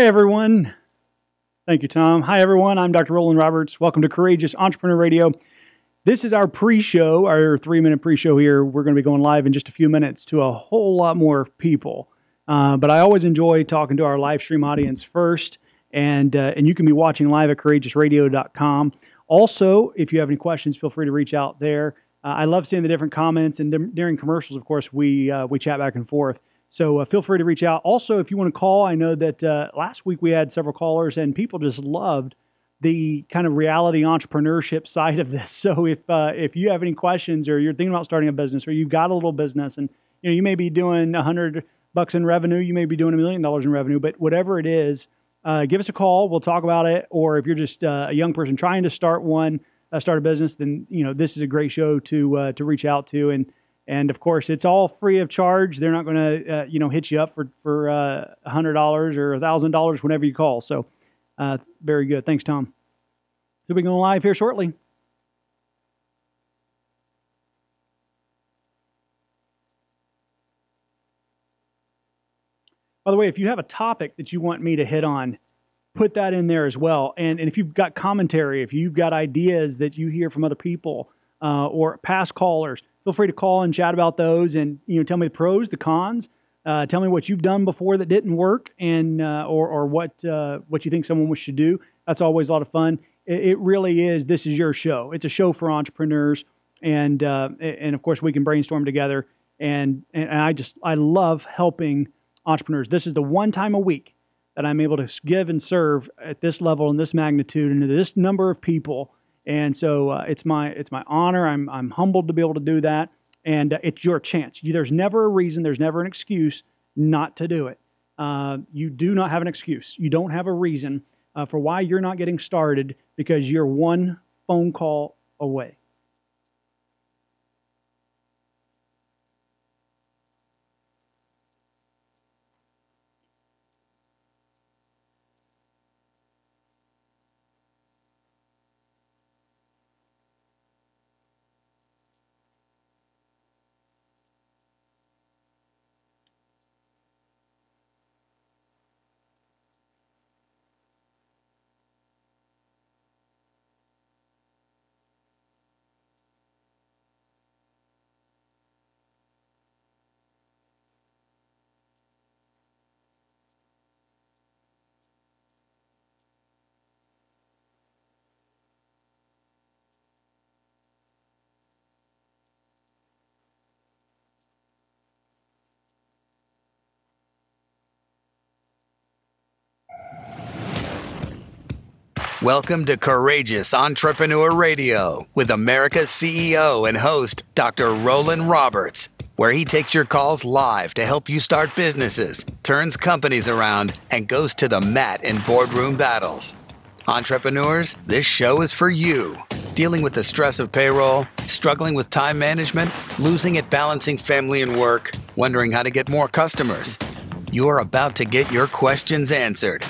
Hi, everyone. Thank you, Tom. Hi, everyone. I'm Dr. Roland Roberts. Welcome to Courageous Entrepreneur Radio. This is our pre show, our three minute pre show here. We're going to be going live in just a few minutes to a whole lot more people. Uh, but I always enjoy talking to our live stream audience first. And, uh, and you can be watching live at courageousradio.com. Also, if you have any questions, feel free to reach out there. Uh, I love seeing the different comments, and during commercials, of course, we uh, we chat back and forth. So uh, feel free to reach out. Also, if you want to call, I know that uh, last week we had several callers, and people just loved the kind of reality entrepreneurship side of this. So if uh, if you have any questions, or you're thinking about starting a business, or you've got a little business, and you know you may be doing a hundred bucks in revenue, you may be doing a million dollars in revenue, but whatever it is uh, give us a call. We'll talk about it. Or if you're just uh, a young person trying to start one, uh, start a business, then you know this is a great show to to reach out to. And and of course, it's all free of charge. They're not going to uh, you know hit you up for for uh, a hundred dollars or a thousand dollars whenever you call. So very good. Thanks, Tom. We'll be going live here shortly. By the way, if you have a topic that you want me to hit on, put that in there as well. And, and if you've got commentary, if you've got ideas that you hear from other people uh, or past callers, feel free to call and chat about those and you know tell me the pros, the cons. Uh, tell me what you've done before that didn't work, and uh, or or what uh, what you think someone should do. That's always a lot of fun. It, it, really is. This is your show. It's a show for entrepreneurs, and uh, and of course we can brainstorm together. And and I just I love helping entrepreneurs. This is the one time a week that I'm able to give and serve at this level and this magnitude and to this number of people. And so uh, it's my it's my honor. I'm I'm humbled to be able to do that, and uh, it's your chance. You, there's never a reason. There's never an excuse not to do it. Uh, you do not have an excuse. You don't have a reason uh, for why you're not getting started because you're one phone call away. Welcome to Courageous Entrepreneur Radio with America's CEO and host, Dr. Roland Roberts, where he takes your calls live to help you start businesses, turns companies around, and goes to the mat in boardroom battles. Entrepreneurs, this show is for you. Dealing with the stress of payroll, struggling with time management, losing at balancing family and work, wondering how to get more customers. You are about to get your questions answered.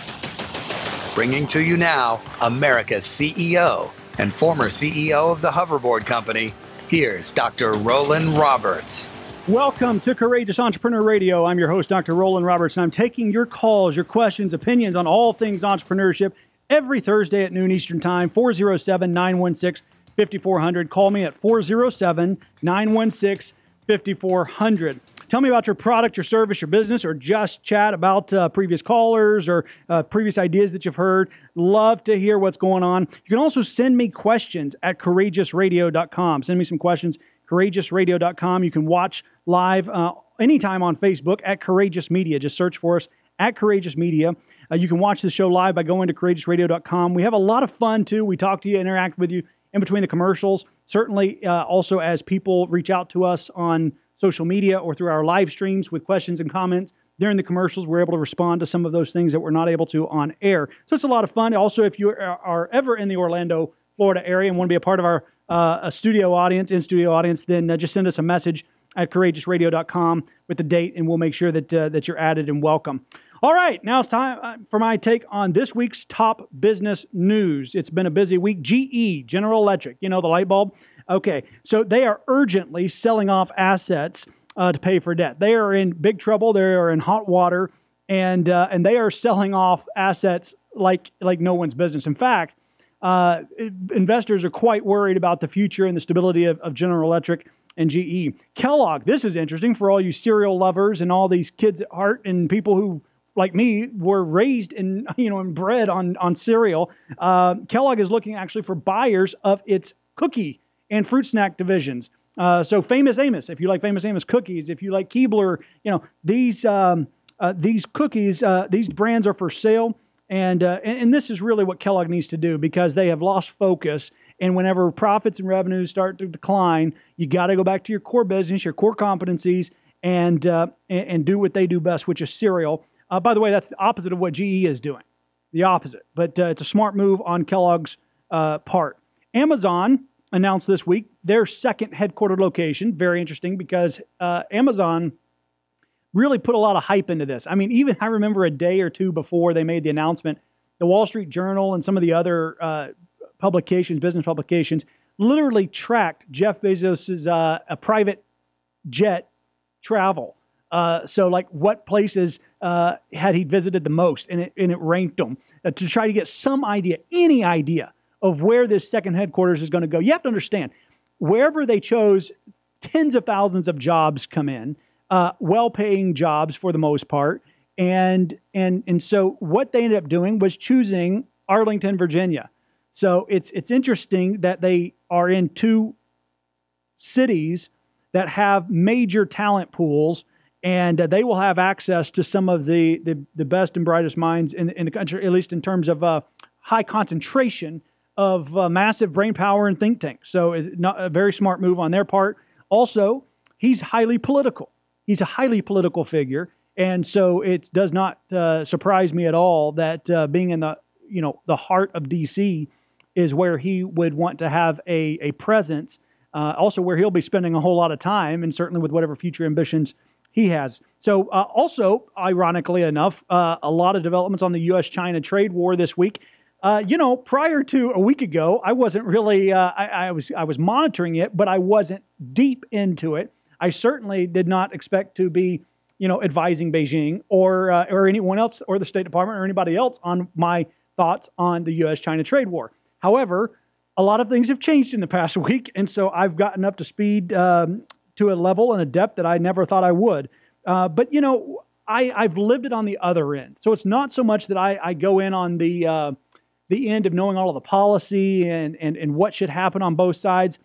Bringing to you now America's CEO and former CEO of the Hoverboard Company, here's Dr. Roland Roberts. Welcome to Courageous Entrepreneur Radio. I'm your host, Dr. Roland Roberts, and I'm taking your calls, your questions, opinions on all things entrepreneurship every Thursday at noon Eastern Time, 407 916 5400. Call me at 407 916 5400. Tell me about your product, your service, your business, or just chat about uh, previous callers or uh, previous ideas that you've heard. Love to hear what's going on. You can also send me questions at courageousradio.com. Send me some questions, courageousradio.com. You can watch live uh, anytime on Facebook at Courageous Media. Just search for us at Courageous Media. Uh, you can watch the show live by going to courageousradio.com. We have a lot of fun too. We talk to you, interact with you in between the commercials. Certainly, uh, also as people reach out to us on social media or through our live streams with questions and comments. During the commercials, we're able to respond to some of those things that we're not able to on air. So it's a lot of fun. Also, if you are ever in the Orlando, Florida area and want to be a part of our uh, a studio audience, in studio audience, then uh, just send us a message at courageousradio.com with the date, and we'll make sure that uh, that you're added and welcome. All right, now it's time uh, for my take on this week's top business news. It's been a busy week. GE, General Electric, you know, the light bulb. Okay, so they are urgently selling off assets uh, to pay for debt. They are in big trouble. They are in hot water. and uh, and they are selling off assets like like no one's business. In fact, uh, investors are quite worried about the future and the stability of, of General Electric and GE. Kellogg, this is interesting for all you cereal lovers and all these kids at heart and people who like me were raised in you know and bred on on cereal. Uh, Kellogg is looking actually for buyers of its cookie and fruit snack divisions. Uh, so Famous Amos, if you like Famous Amos cookies, if you like Keebler, you know these um, uh, these cookies, uh, these brands are for sale. And, uh, and, and this is really what Kellogg needs to do because they have lost focus. And whenever profits and revenues start to decline, you got to go back to your core business, your core competencies, and, uh, and, and do what they do best, which is cereal. Uh, by the way, that's the opposite of what GE is doing. The opposite, but uh, it's a smart move on Kellogg's uh, part. Amazon announced this week their second headquartered location. Very interesting because uh, Amazon really put a lot of hype into this. I mean, even I remember a day or two before they made the announcement, the Wall Street Journal and some of the other uh, publications, business publications, literally tracked Jeff Bezos's uh, a private jet travel. So, like, what places uh, had he visited the most, and it, and it ranked them uh, to try to get some idea, any idea of where this second headquarters is going to go. You have to understand, wherever they chose, tens of thousands of jobs come in uh, well-paying jobs for the most part, and and and so what they ended up doing was choosing Arlington, Virginia. So it's it's interesting that they are in two cities that have major talent pools, and uh, they will have access to some of the the, the best and brightest minds in, in the country, at least in terms of uh, high concentration of uh, massive brain power and think tanks. So it's not a very smart move on their part. Also, he's highly political. He's a highly political figure, and so it does not uh, surprise me at all that uh, being in the you know the heart of D.C. is where he would want to have a a presence. Uh, also, where he'll be spending a whole lot of time, and certainly with whatever future ambitions he has. So, uh, also, ironically enough, uh, a lot of developments on the U.S. China trade war this week. Uh, you know, prior to a week ago, I wasn't really uh, I, I, was I was monitoring it, but I wasn't deep into it. I certainly did not expect to be, you know, advising Beijing or uh, or anyone else or the State Department or anybody else on my thoughts on the U.S.-China trade war. However, a lot of things have changed in the past week, and so I've gotten up to speed um, to a level and a depth that I never thought I would. Uh, but you know, I, I've lived it on the other end, so it's not so much that I, I go in on the uh, the end of knowing all of the policy and, and and what should happen on both sides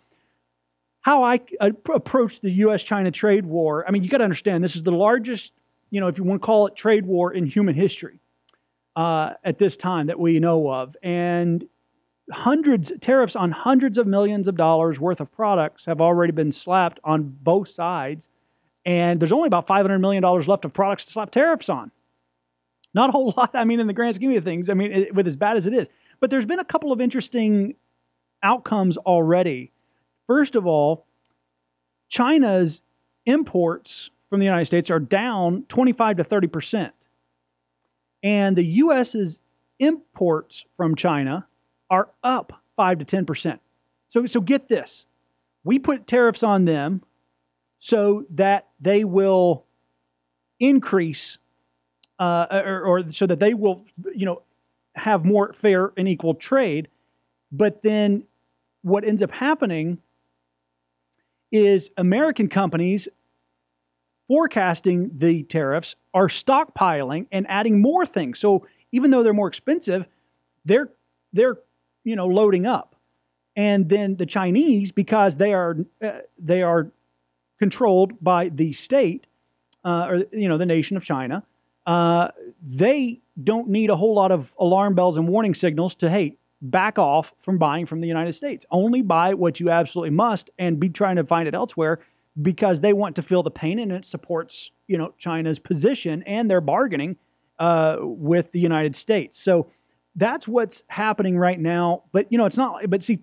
how I uh, approach the U.S. China trade war. I mean, you got to understand this is the largest, you know, if you want to call it trade war in human history uh, at this time that we know of. And hundreds, tariffs on hundreds of millions of dollars worth of products have already been slapped on both sides. And there's only about $500 million left of products to slap tariffs on. Not a whole lot, I mean, in the grand scheme of things, I mean, it, with as bad as it is. But there's been a couple of interesting outcomes already First of all, China's imports from the United States are down 25 to 30 percent. And the U.S.'s imports from China are up 5 to 10 percent. So, so get this we put tariffs on them so that they will increase uh, or, or, so that they will you know have more fair and equal trade but then what ends up happening is American companies forecasting the tariffs are stockpiling and adding more things. So even though they're more expensive, they're they're you know loading up. And then the Chinese, because they are uh, they are controlled by the state uh, or you know the nation of China, uh, they don't need a whole lot of alarm bells and warning signals to hey back off from buying from the United States. Only buy what you absolutely must and be trying to find it elsewhere because they want to feel the pain and it supports, you know, China's position and their bargaining uh, with the United States. So that's what's happening right now. But you know, it's not. But see,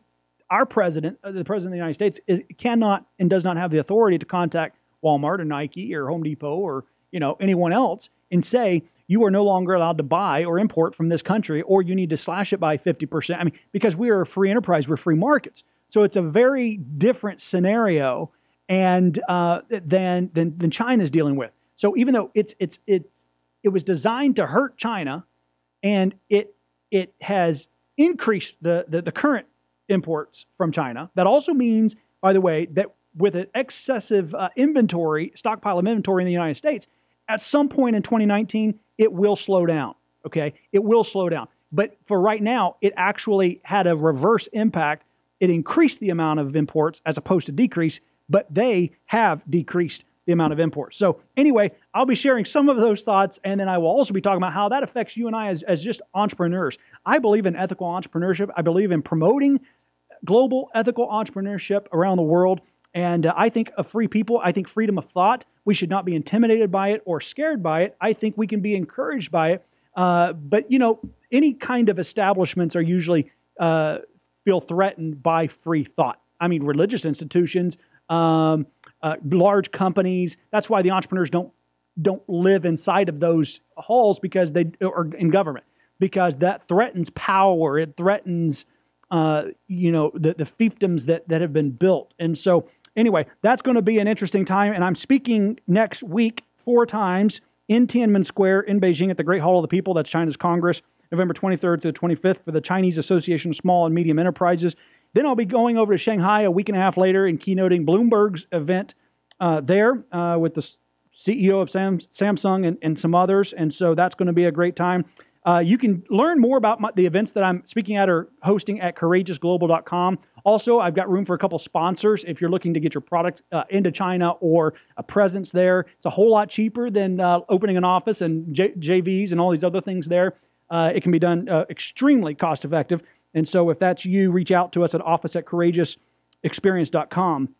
our president, uh, the president of the United States, is, cannot and does not have the authority to contact Walmart or Nike or Home Depot or you know anyone else and say you are no longer allowed to buy or import from this country, or you need to slash it by 50%. I mean, because we are a free enterprise, we're free markets. So it's a very different scenario and uh, than, than than China's dealing with. So even though it's it's it's it was designed to hurt China, and it it has increased the, the, the current imports from China. That also means, by the way, that with an excessive uh, inventory, stockpile of inventory in the United States, at some point in 2019, it will slow down. Okay, it will slow down. But for right now, it actually had a reverse impact. It increased the amount of imports as opposed to decrease, but they have decreased the amount of imports. So, anyway, I'll be sharing some of those thoughts, and then I will also be talking about how that affects you and I as, as just entrepreneurs. I believe in ethical entrepreneurship, I believe in promoting global ethical entrepreneurship around the world. And uh, I think of free people, I think freedom of thought, we should not be intimidated by it or scared by it. I think we can be encouraged by it. Uh, but, you know, any kind of establishments are usually uh, feel threatened by free thought. I mean, religious institutions, um, uh, large companies. That's why the entrepreneurs don't don't live inside of those halls because they are in government because that threatens power. It threatens uh, you know the the fiefdoms that that have been built. And so anyway, that's going to be an interesting time. And I'm speaking next week four times in Tiananmen Square in Beijing at the Great Hall of the People. That's China's Congress, November 23rd to the 25th for the Chinese Association of Small and Medium Enterprises. Then I'll be going over to Shanghai a week and a half later and keynoting Bloomberg's event uh, there uh, with the CEO of Sam, Samsung and, and, some others. And so that's going to be a great time. Uh, you can learn more about my, the events that I'm speaking at or hosting at courageousglobal.com. Also, I've got room for a couple sponsors if you're looking to get your product uh, into China or a presence there. It's a whole lot cheaper than uh, opening an office and J- JVs and all these other things there. Uh, it can be done uh, extremely cost effective. And so, if that's you, reach out to us at office at courageousexperience.com.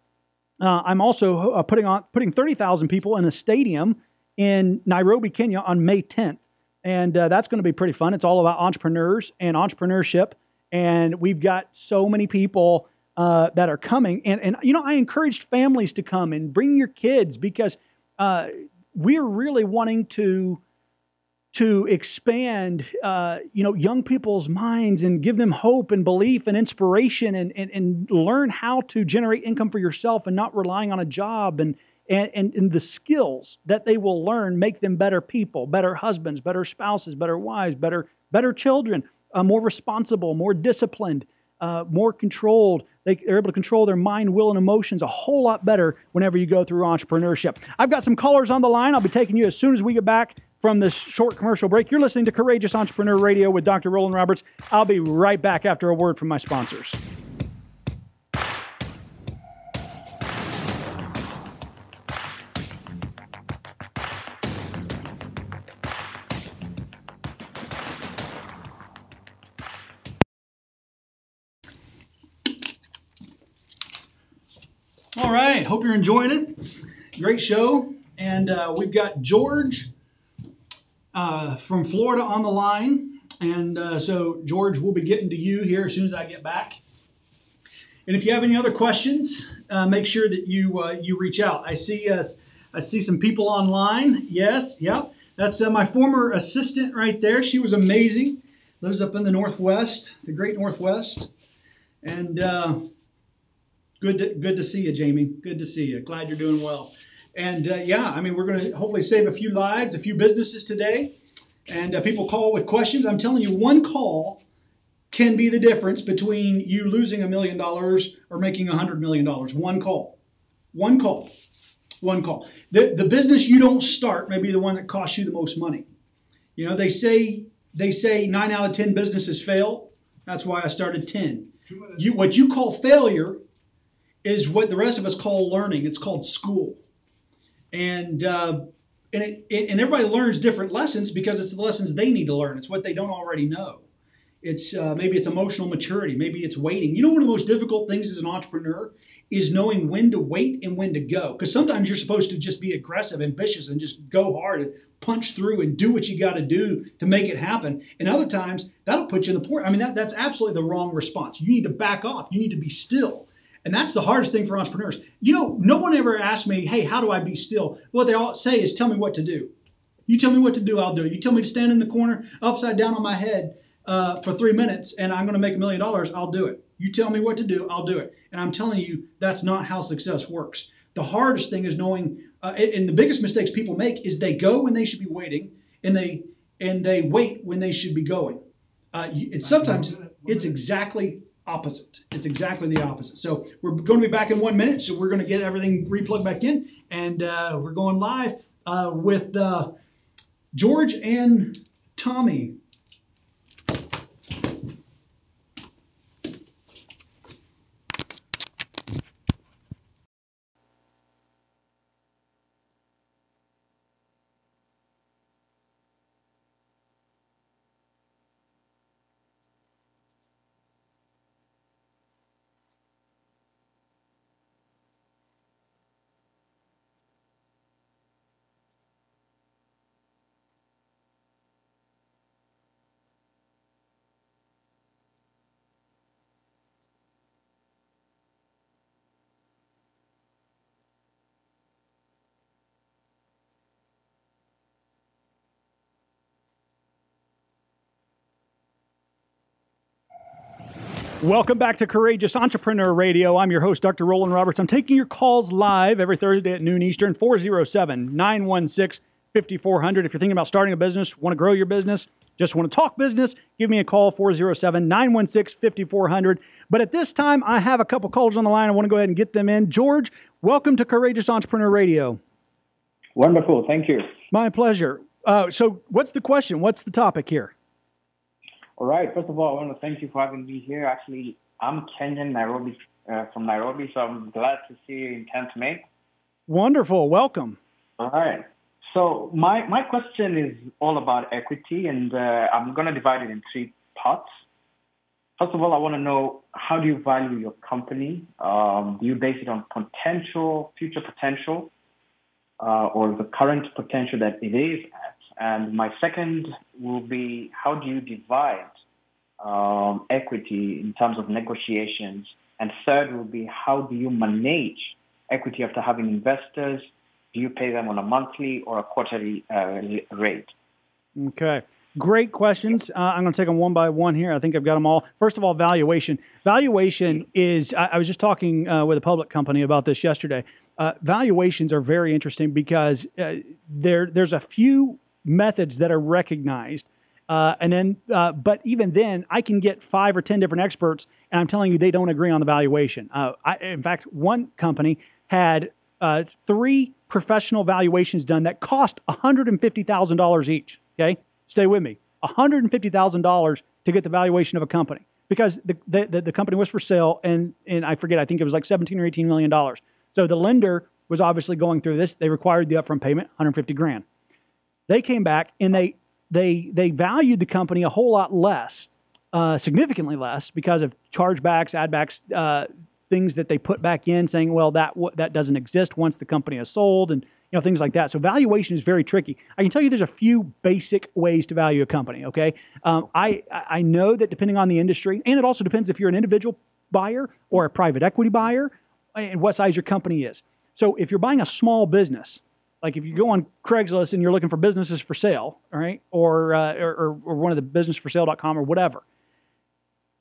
Uh, I'm also uh, putting on putting 30,000 people in a stadium in Nairobi, Kenya on May 10th. And uh, that's going to be pretty fun. It's all about entrepreneurs and entrepreneurship. And we've got so many people uh, that are coming. And, and, you know, I encouraged families to come and bring your kids because uh, we're really wanting to to expand, uh, you know, young people's minds and give them hope and belief and inspiration and, and, and learn how to generate income for yourself and not relying on a job and, and, and, and the skills that they will learn make them better people, better husbands, better spouses, better wives, better, better children, uh, more responsible, more disciplined, uh, more controlled. They, are able to control their mind, will, and emotions a whole lot better whenever you go through entrepreneurship. I've got some callers on the line. I'll be taking you as soon as we get back from this short commercial break. You're listening to Courageous Entrepreneur Radio with Dr. Roland Roberts. I'll be right back after a word from my sponsors. All right, hope you're enjoying it. Great show. And uh, we've got George uh, from Florida on the line. And uh, so, George, we'll be getting to you here as soon as I get back. And if you have any other questions, uh, make sure that you uh, you reach out. I see uh, I see some people online. Yes, yep. That's my former assistant right there. She was amazing. Lives up in the Northwest, the great Northwest. And Good to, good to see you, Jamie. Good to see you. Glad you're doing well. And uh, yeah, I mean, we're going to hopefully save a few lives, a few businesses today. And uh, people call with questions. I'm telling you, one call can be the difference between you losing a million dollars or making a hundred million dollars. One call. One call. One call. The, the business you don't start may be the one that costs you the most money. You know, they say they say nine out of ten businesses fail. That's why I started ten. You, what you call failure is what the rest of us call learning. It's called school, and uh, and it, it, and everybody learns different lessons because it's the lessons they need to learn. It's what they don't already know. It's uh, maybe it's emotional maturity. Maybe it's waiting. You know, one of the most difficult things as an entrepreneur is knowing when to wait and when to go. Because sometimes you're supposed to just be aggressive, ambitious, and just go hard and punch through and do what you got to do to make it happen. And other times that'll put you in the port. I mean, that, that's absolutely the wrong response. You need to back off. You need to be still and that's the hardest thing for entrepreneurs. You know, no one ever asked me, hey, how do I be still? What they all say is, tell me what to do. You tell me what to do, I'll do it. You tell me to stand in the corner upside down on my head uh, for three minutes and I'm going to make a million dollars, I'll do it. You tell me what to do, I'll do it. And I'm telling you, that's not how success works. The hardest thing is knowing, uh, and the biggest mistakes people make is they go when they should be waiting and they and they wait when they should be going. Uh, it's sometimes it's exactly opposite. It's exactly the opposite. So we're going to be back in one minute. So we're going to get everything replugged back in, and uh, we're going live uh, with uh, George and Tommy. Welcome back to Courageous Entrepreneur Radio. I'm your host, Dr. Roland Roberts. I'm taking your calls live every Thursday at noon Eastern, 407 916 5400. If you're thinking about starting a business, want to grow your business, just want to talk business, give me a call, 407 916 5400. But at this time, I have a couple callers on the line. I want to go ahead and get them in. George, welcome to Courageous Entrepreneur Radio. Wonderful. Thank you. My pleasure. Uh, so, what's the question? What's the topic here? All right. First of all, I want to thank you for having me here. Actually, I'm Kenyan, Nairobi, uh, from Nairobi, so I'm glad to see you in 10th May. Wonderful. Welcome. All right. So my, my question is all about equity, and uh, I'm going to divide it in three parts. First of all, I want to know how do you value your company? Um, do you base it on potential, future potential, uh, or the current potential that it is? And my second will be how do you divide um, equity in terms of negotiations? And third will be how do you manage equity after having investors? Do you pay them on a monthly or a quarterly uh, rate? Okay. Great questions. Uh, I'm going to take them one by one here. I think I've got them all. First of all, valuation. Valuation is, I, I was just talking uh, with a public company about this yesterday. Uh, valuations are very interesting because uh, there, there's a few methods that are recognized. Uh, and then, uh, but even then, I can get five or ten different experts, and I'm telling you, they don't agree on the valuation. Uh, I, in fact, one company had uh, three professional valuations done that cost $150,000 each. Okay, stay with me. $150,000 to get the valuation of a company because the, the, the company was for sale, and and I forget, I think it was like 17 or 18 million dollars. So the lender was obviously going through this. They required the upfront payment, 150 grand. They came back and they they they valued the company a whole lot less, uh, significantly less, because of chargebacks, addbacks, uh, things that they put back in, saying, well, that that doesn't exist once the company is sold, and you know things like that. So valuation is very tricky. I can tell you there's a few basic ways to value a company. Okay, um, I I know that depending on the industry, and it also depends if you're an individual buyer or a private equity buyer, and what size your company is. So if you're buying a small business, like if you go on Craigslist and you're looking for businesses for sale, right, or, uh, or, or one of the businessforsale.com or whatever,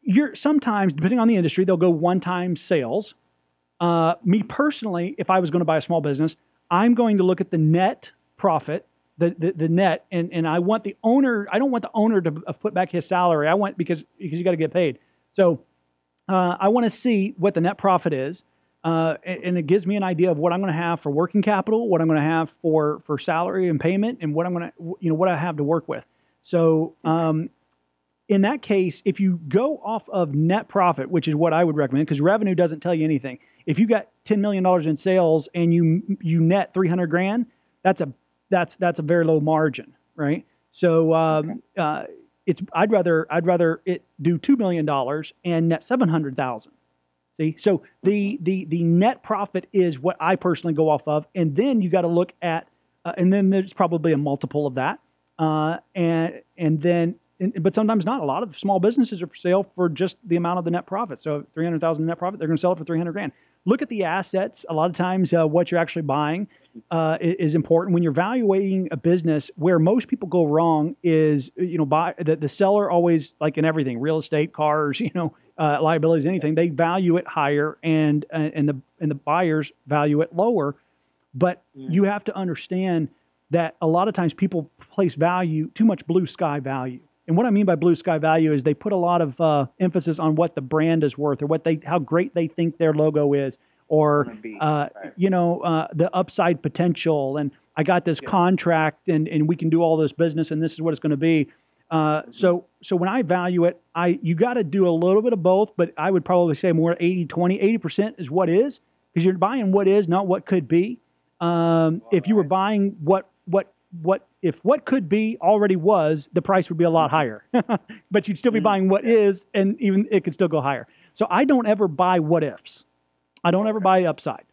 you're sometimes, depending on the industry, they'll go one time sales. Uh, me personally, if I was going to buy a small business, I'm going to look at the net profit, the, the, the net, and, and I want the owner, I don't want the owner to put back his salary. I want, because, because you got to get paid. So uh, I want to see what the net profit is. Uh, and it gives me an idea of what I'm going to have for working capital, what I'm going to have for for salary and payment, and what I'm going to you know what I have to work with. So um, in that case, if you go off of net profit, which is what I would recommend, because revenue doesn't tell you anything. If you got ten million dollars in sales and you you net three hundred grand, that's a that's that's a very low margin, right? So um, uh, it's I'd rather I'd rather it do two million dollars and net seven hundred thousand See, so the the the net profit is what I personally go off of, and then you got to look at, uh, and then there's probably a multiple of that, uh, and and then, but sometimes not. A lot of small businesses are for sale for just the amount of the net profit. So three hundred thousand net profit, they're going to sell it for three hundred grand. Look at the assets. A lot of times, uh, what you're actually buying uh, is important when you're evaluating a business. Where most people go wrong is, you know, buy the, the seller always like in everything, real estate, cars, you know uh, liabilities, anything, they value it higher, and uh, and the and the buyers value it lower. But you have to understand that a lot of times people place value too much blue sky value. And what I mean by blue sky value is they put a lot of uh, emphasis on what the brand is worth or what they how great they think their logo is or uh, you know uh, the upside potential and I got this yeah. contract and, and we can do all this business and this is what it's going to be. Uh, so so when I value it, I you got to do a little bit of both, but I would probably say more 80 20. 80% is what is because you're buying what is, not what could be. Um, if you were buying what what what if what could be already was, the price would be a lot mm-hmm. higher. but you'd still be mm-hmm. buying what is, and even it could still go higher. So I don't ever buy what ifs. I don't ever buy upside.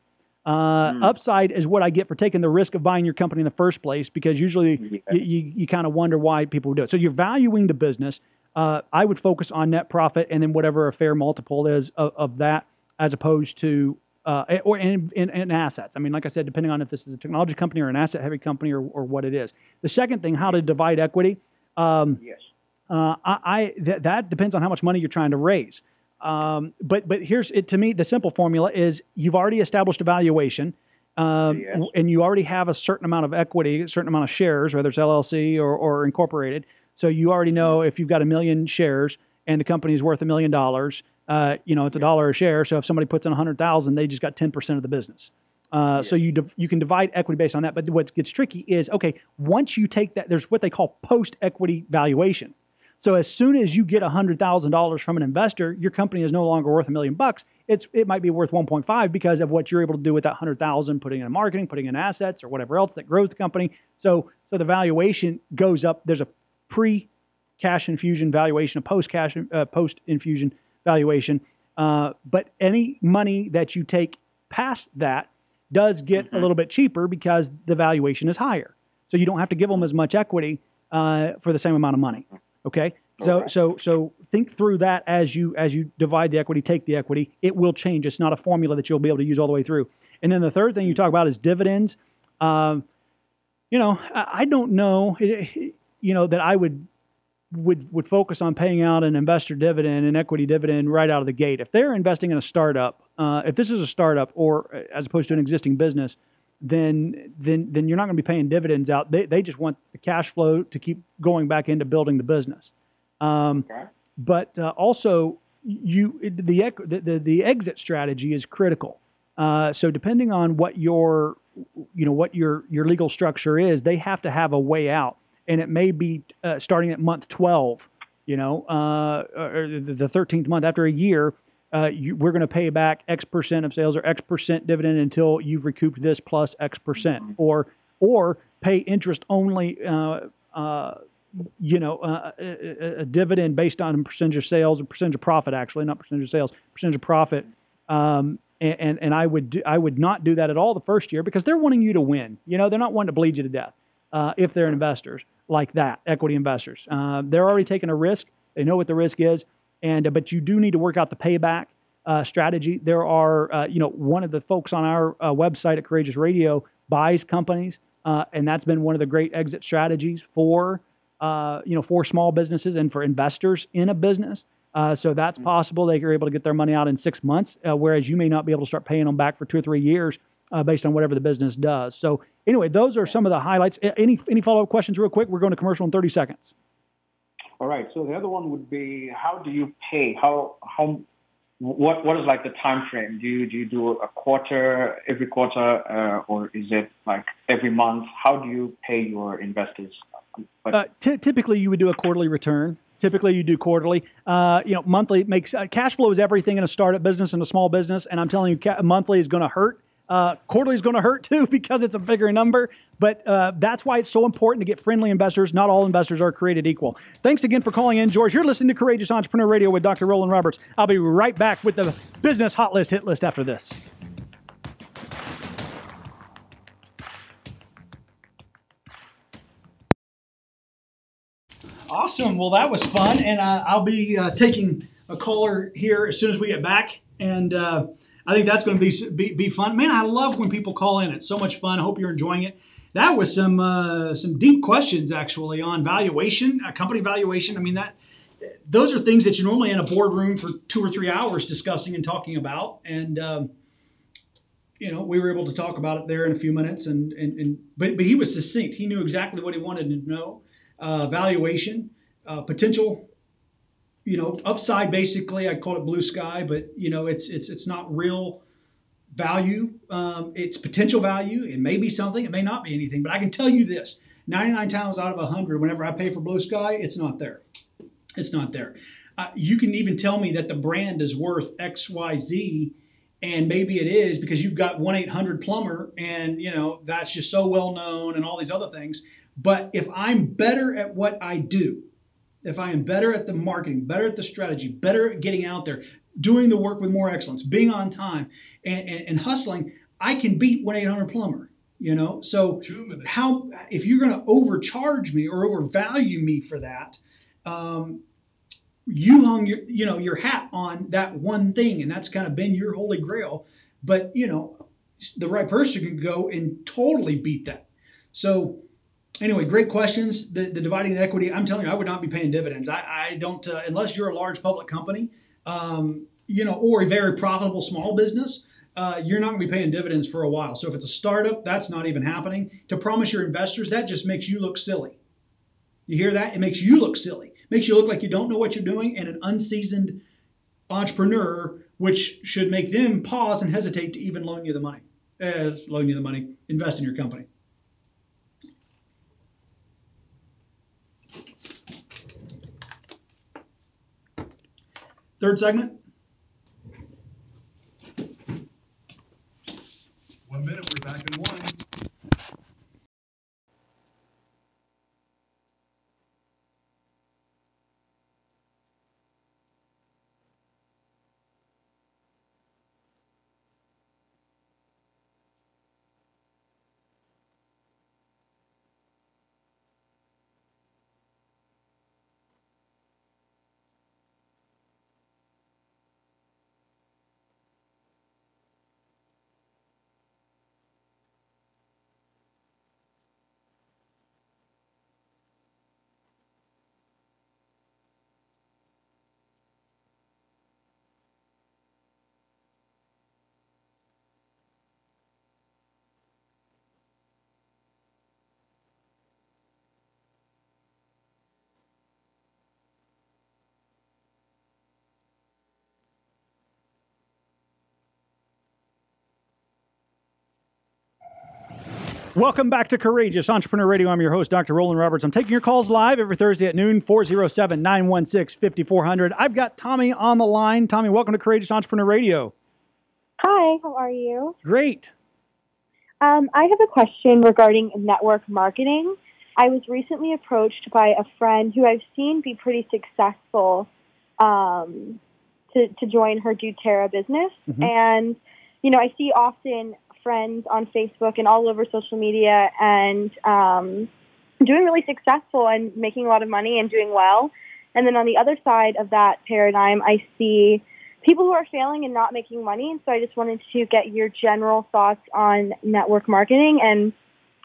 Uh, mm. Upside is what I get for taking the risk of buying your company in the first place because usually yeah. you, you, you kind of wonder why people do it. So you're valuing the business. Uh, I would focus on net profit and then whatever a fair multiple is of, of that as opposed to uh, or in, in, in, assets. I mean, like I said, depending on if this is a technology company or an asset heavy company or, or what it is. The second thing, how to divide equity. Um, yes. Uh, I, I th- that depends on how much money you're trying to raise. Um, but but here's it to me the simple formula is you've already established a valuation. Um, and you already have a certain amount of equity, a certain amount of shares, whether it's LLC or, or incorporated. So you already know if you've got a million shares and the company is worth a million dollars, uh, you know, it's a dollar a share. So if somebody puts in a hundred thousand, they just got ten percent of the business. Uh, yeah. So you div- you can divide equity based on that. But what gets tricky is okay once you take that, there's what they call post equity valuation. So as soon as you get $100,000 from an investor, your company is no longer worth a million bucks. It's it might be worth 1.5 because of what you're able to do with that 100,000 putting in marketing, putting in assets or whatever else that grows the company. So so the valuation goes up. There's a pre cash infusion valuation, a post cash uh, post infusion valuation. Uh, but any money that you take past that does get mm-hmm. a little bit cheaper because the valuation is higher. So you don't have to give them as much equity uh, for the same amount of money. Okay. So so so think through that as you as you divide the equity, take the equity. It will change. It's not a formula that you'll be able to use all the way through. And then the third thing you talk about is dividends. Um, you know, I, I don't know. you know that I would would would focus on paying out an investor dividend, an equity dividend right out of the gate. If they're investing in a startup, uh, if this is a startup or uh, as opposed to an existing business, then then then you're not going to be paying dividends out. They they just want the cash flow to keep going back into building the business. Um, okay. But uh, also, you the, the the exit strategy is critical. Uh, so depending on what your you know what your your legal structure is, they have to have a way out, and it may be uh, starting at month twelve. You know, uh, or the thirteenth month after a year uh, you, we're going to pay back X percent of sales or X percent dividend until you've recouped this plus X percent, mm-hmm. or or pay interest only. Uh, uh, you know, uh, a, a, dividend based on percentage of sales or percentage of profit, actually, not percentage of sales, percentage of profit. Um, and, and I would do, I would not do that at all the first year because they're wanting you to win. You know, they're not wanting to bleed you to death uh, if they're investors like that, equity investors. Uh, they're already taking a risk. They know what the risk is and uh, but you do need to work out the payback uh, strategy. There are, uh, you know, one of the folks on our uh, website at Courageous Radio buys companies, uh, and that's been one of the great exit strategies for, uh, you know, for small businesses and for investors in a business. so that's mm-hmm. possible. They are able to get their money out in six months, whereas you may not be able to start paying them back for two or three years based on whatever the business does. So anyway, those are some of the highlights. Any any follow up questions, real quick? We're going to commercial in 30 seconds. All right. So the other one would be how do you pay? How how what what is like the time frame? Do you do you do a quarter every quarter, uh, or is it like every month? How do you pay your investors? Uh, t- typically, you would do a quarterly return. Typically, you do quarterly. Uh, you know, monthly makes uh, cash flow is everything in a startup business and a small business. And I'm telling you, ca- monthly is going to hurt uh, quarterly is going to hurt too because it's a bigger number, but uh, that's why it's so important to get friendly investors. Not all investors are created equal. Thanks again for calling in, George. You're listening to Courageous Entrepreneur Radio with Dr. Roland Roberts. I'll be right back with the business hot list hit list after this. Awesome. Well, that was fun, and uh, I'll be uh, taking a caller here as soon as we get back, and uh, I think that's going to be, be, be fun. Man, I love when people call in. It's so much fun. I hope you're enjoying it. That was some uh, some deep questions actually on valuation, uh, company valuation. I mean that those are things that you're normally in a boardroom for two or three hours discussing and talking about. And um, you know, we were able to talk about it there in a few minutes, and and, and but but he was succinct. He knew exactly what he wanted to know. Uh, valuation, uh, potential, you know, upside. Basically, I call it blue sky, but you know, it's it's it's not real value. Um, it's potential value. It may be something. It may not be anything. But I can tell you this: 99 times out of 100, whenever I pay for blue sky, it's not there. It's not there. Uh, you can even tell me that the brand is worth X, Y, Z and maybe it is because you've got 1-800 plumber and you know that's just so well known and all these other things but if i'm better at what i do if i am better at the marketing better at the strategy better at getting out there doing the work with more excellence being on time and, and, and hustling i can beat 1-800 plumber you know? So how if you're going to overcharge me or overvalue me for that um, you hung your you know your hat on that one thing and that's kind of been your holy grail. But you know the right person can go and totally beat that. So anyway great questions. The, the dividing the equity i'm telling you i would not be paying dividends. I, I don't uh, unless you're a large public company um, you know or a very profitable small business uh, you're not going to be paying dividends for a while. So if it's a startup that's not even happening. To promise your investors that just makes you look silly. You hear that? It makes you look silly. Makes you look like you don't know what you're doing, and an unseasoned entrepreneur, which should make them pause and hesitate to even loan you the money. Uh, loan you the money, invest in your company. Third segment. One minute, we're back in one. Welcome back to Courageous Entrepreneur Radio. I'm your host, Dr. Roland Roberts. I'm taking your calls live every Thursday at noon, 407 916 5400. I've got Tommy on the line. Tommy, welcome to Courageous Entrepreneur Radio. Hi, how are you? Great. Um, I have a question regarding network marketing. I was recently approached by a friend who I've seen be pretty successful um, to, to join her doTERRA business. Mm-hmm. And, you know, I see often friends on Facebook and all over social media and um, doing really successful and making a lot of money and doing well. And then on the other side of that paradigm, I see people who are failing and not making money. And so I just wanted to get your general thoughts on network marketing and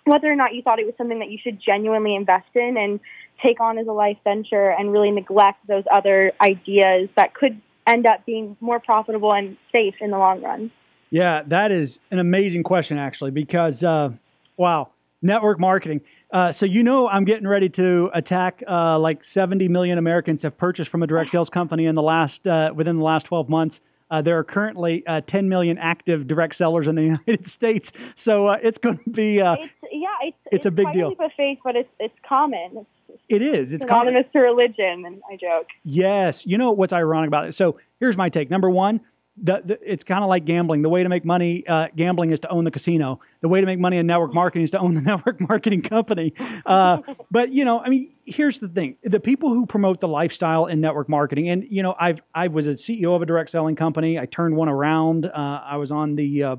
whether or not you thought it was something that you should genuinely invest in and take on as a life venture and really neglect those other ideas that could end up being more profitable and safe in the long run. Yeah, that is an amazing question, actually, because uh, wow, network marketing. Uh, so you know, I'm getting ready to attack. Uh, like 70 million Americans have purchased from a direct sales company in the last uh, within the last 12 months. Uh, there are currently uh, 10 million active direct sellers in the United States, so it's going to be. It's, yeah, it's, it's, it's, a big deal. Faith, but it's it's common. It's, it is. It's synonymous common. to religion, and I joke. Yes, you know what's ironic about it. So here's my take. Number one, the, the, it's kind of like gambling. The way to make money uh, gambling is to own the casino. The way to make money in network marketing is to own the network marketing company. Uh, but you know, I mean, here's the thing: the people who promote the lifestyle in network marketing, and you know, I've I was a CEO of a direct selling company. I turned one around. Uh, I was on the uh,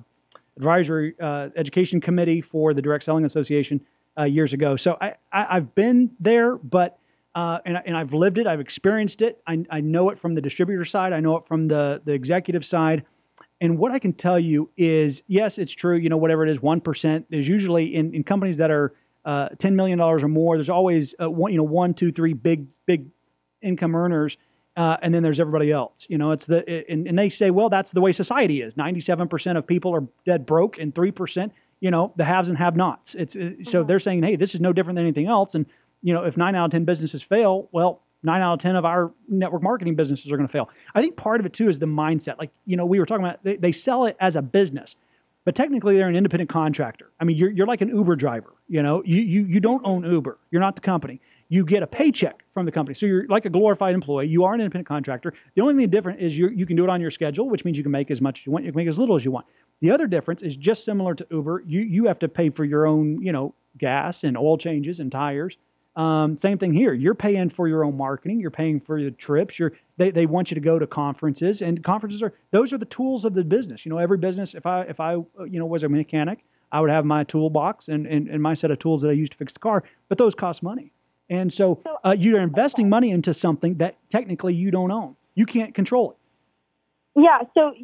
advisory uh, education committee for the Direct Selling Association uh, years ago. So I, I I've been there, but uh, and, and I've lived it, I've experienced it. I, I know it from the distributor side, I know it from the, the executive side. And what I can tell you is, yes, it's true. You know, whatever it is, one percent. There's usually in, in companies that are uh, ten million dollars or more. There's always uh, one, you know, one, two, three big, big income earners, uh, and then there's everybody else. You know, it's the and, and they say, well, that's the way society is. Ninety-seven percent of people are dead broke, and three percent, you know, the haves and have-nots. It's mm-hmm. so they're saying, hey, this is no different than anything else. And you know, if nine out of ten businesses fail, well, nine out of ten of our network marketing businesses are going to fail. I think part of it too is the mindset. Like you know, we were talking about they, they sell it as a business, but technically they're an independent contractor. I mean, you're you're like an Uber driver. You know, you you you don't own Uber. You're not the company you get a paycheck from the company. So you're like a glorified employee. You are an independent contractor. The only thing different is you you can do it on your schedule, which means you can make as much as you want. You can make as little as you want. The other difference is just similar to Uber. You you have to pay for your own you know gas and oil changes and tires. Um, same thing here. You're paying for your own marketing. You're paying for your trips. You're they, they want you to go to conferences and conferences are those are the tools of the business. You know, every business. If I if I you know was a mechanic, I would have my toolbox and, and, and my set of tools that I use to fix the car. But those cost money. And so uh, you're investing money into something that technically you don't own. You can't control it. Yeah. So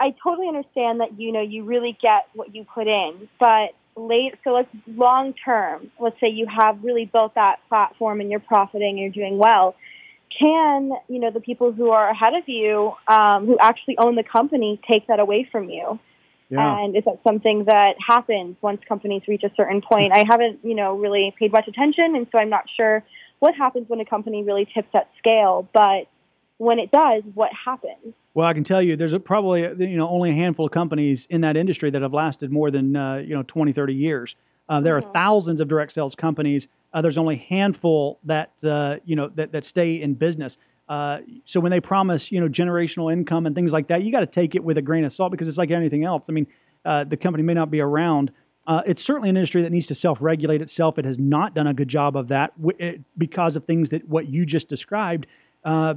I totally understand that you know you really get what you put in, but late. So let's long term. Let's say you have really built that platform and you're profiting and you're doing well. Can you know the people who are ahead of you, um, who actually own the company, take that away from you? Yeah. And is that something that happens once companies reach a certain point? I haven't, you know, really paid much attention, and so I'm not sure what happens when a company really tips that scale. But when it does, what happens? Well, I can tell you, there's a, probably you know only a handful of companies in that industry that have lasted more than uh, you know 20, 30 years. Uh, there mm-hmm. are thousands of direct sales companies. Uh, there's only a handful that uh, you know that, that stay in business. Uh, so when they promise, you know, generational income and things like that, you got to take it with a grain of salt because it's like anything else. I mean, uh, the company may not be around. Uh, it's certainly an industry that needs to self-regulate itself. It has not done a good job of that w- because of things that what you just described. Uh,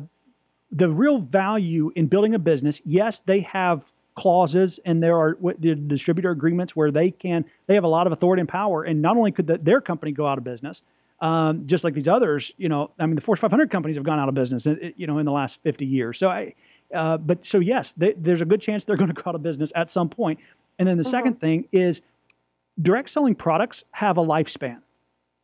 the real value in building a business, yes, they have clauses and there are the distributor agreements where they can they have a lot of authority and power. And not only could the, their company go out of business, um, just like these others, you know, I mean, the Fortune 500 companies have gone out of business, you know, in the last 50 years. So I, uh, but so yes, they, there's a good chance they're going to go out of business at some point. And then the mm-hmm. second thing is direct selling products have a lifespan.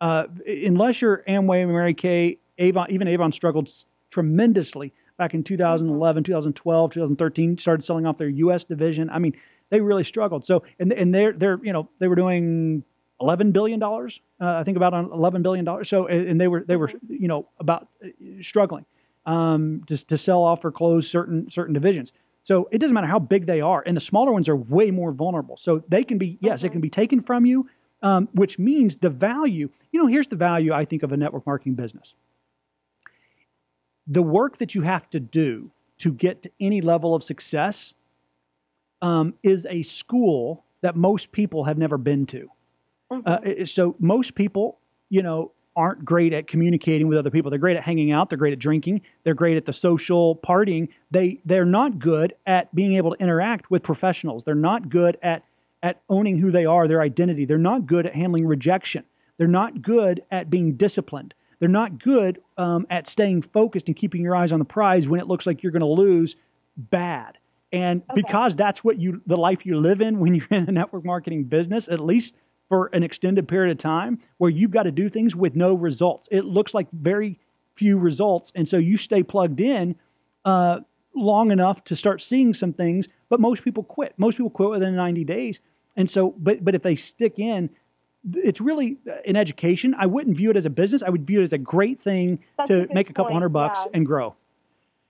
Uh, unless you're Amway, Mary Kay, Avon, even Avon struggled tremendously back in 2011, 2012, 2013, started selling off their U.S. division. I mean, they really struggled. So, and and they're they're you know they were doing eleven billion dollars. Uh, I think about eleven billion dollars. So, and they were they were you know about uh, struggling um, to to sell off or close certain certain divisions. So it doesn't matter how big they are, and the smaller ones are way more vulnerable. So they can be yes, mm-hmm. it can be taken from you, um, which means the value. You know, here's the value I think of a network marketing business. The work that you have to do to get to any level of success um, is a school that most people have never been to. Mm-hmm. Uh, so most people, you know, aren't great at communicating with other people. They're great at hanging out. They're great at drinking. They're great at the social partying. They they're not good at being able to interact with professionals. They're not good at at owning who they are, their identity. They're not good at handling rejection. They're not good at being disciplined. They're not good um, at staying focused and keeping your eyes on the prize when it looks like you're going to lose bad. And okay. because that's what you the life you live in when you're in a network marketing business, at least for an extended period of time where you've got to do things with no results. It looks like very few results. And so you stay plugged in uh, long enough to start seeing some things, but most people quit. Most people quit within 90 days. And so, but, but if they stick in, it's really an education. I wouldn't view it as a business. I would view it as a great thing That's to make a couple point. hundred bucks yeah. and grow.